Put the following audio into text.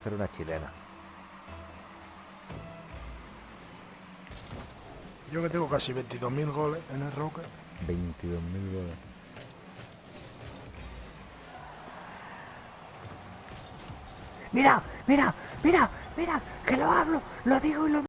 Hacer una chilena. Yo que tengo casi 22.000 goles en el Roque. 22.000 goles. Mira, mira, mira, mira, que lo hablo, lo digo y lo